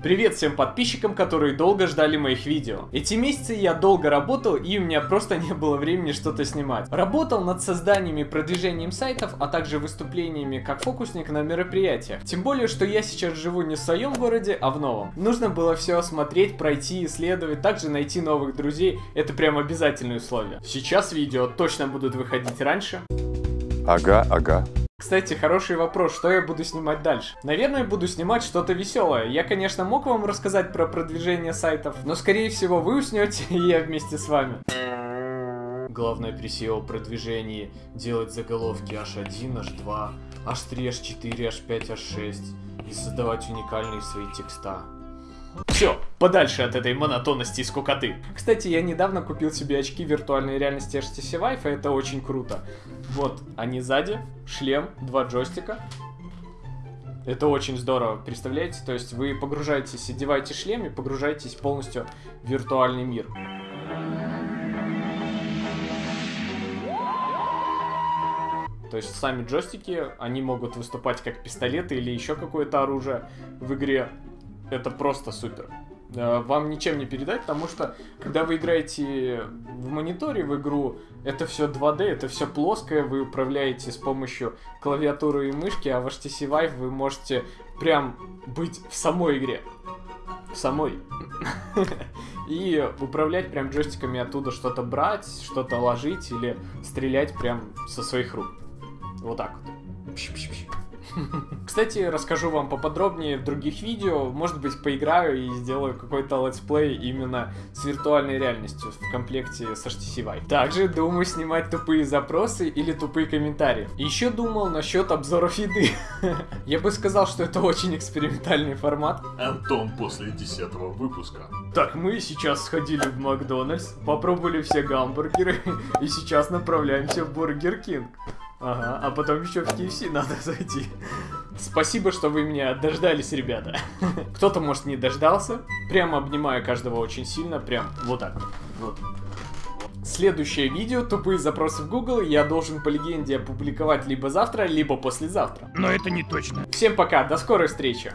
Привет всем подписчикам, которые долго ждали моих видео. Эти месяцы я долго работал и у меня просто не было времени что-то снимать. Работал над созданием и продвижением сайтов, а также выступлениями как фокусник на мероприятиях. Тем более, что я сейчас живу не в своем городе, а в новом. Нужно было все осмотреть, пройти, исследовать, также найти новых друзей. Это прям обязательные условия. Сейчас видео точно будут выходить раньше. Ага, ага. Кстати, хороший вопрос, что я буду снимать дальше? Наверное, буду снимать что-то веселое. Я, конечно, мог вам рассказать про продвижение сайтов, но, скорее всего, вы уснете, и я вместе с вами. Главное при SEO продвижении делать заголовки H1, H2, H3, H4, H5, H6 и создавать уникальные свои текста. Все, подальше от этой монотонности и скукоты. Кстати, я недавно купил себе очки виртуальной реальности HTC Vive, это очень круто. Вот, они сзади, шлем, два джойстика. Это очень здорово, представляете? То есть вы погружаетесь, одеваете шлем и погружаетесь полностью в виртуальный мир. То есть сами джойстики, они могут выступать как пистолеты или еще какое-то оружие в игре. Это просто супер. Э, Вам ничем не передать, потому что когда вы играете в мониторе в игру, это все 2D, это все плоское, вы управляете с помощью клавиатуры и мышки, а в HTC Vive вы можете прям быть в самой игре. В самой. И управлять прям джойстиками оттуда что-то брать, что-то ложить или стрелять прям со своих рук. Вот так вот. Кстати, расскажу вам поподробнее в других видео. Может быть, поиграю и сделаю какой-то летсплей именно с виртуальной реальностью в комплекте с HTC Vive. Также думаю снимать тупые запросы или тупые комментарии. Еще думал насчет обзоров еды. Я бы сказал, что это очень экспериментальный формат. Антон после десятого выпуска. Так, мы сейчас сходили в Макдональдс, попробовали все гамбургеры и сейчас направляемся в Бургер Кинг. Ага, а потом еще в KFC надо зайти. Спасибо, что вы меня дождались, ребята. Кто-то, может, не дождался. Прямо обнимаю каждого очень сильно, прям вот так. Вот. Следующее видео «Тупые запросы в Google» я должен по легенде опубликовать либо завтра, либо послезавтра. Но это не точно. Всем пока, до скорой встречи!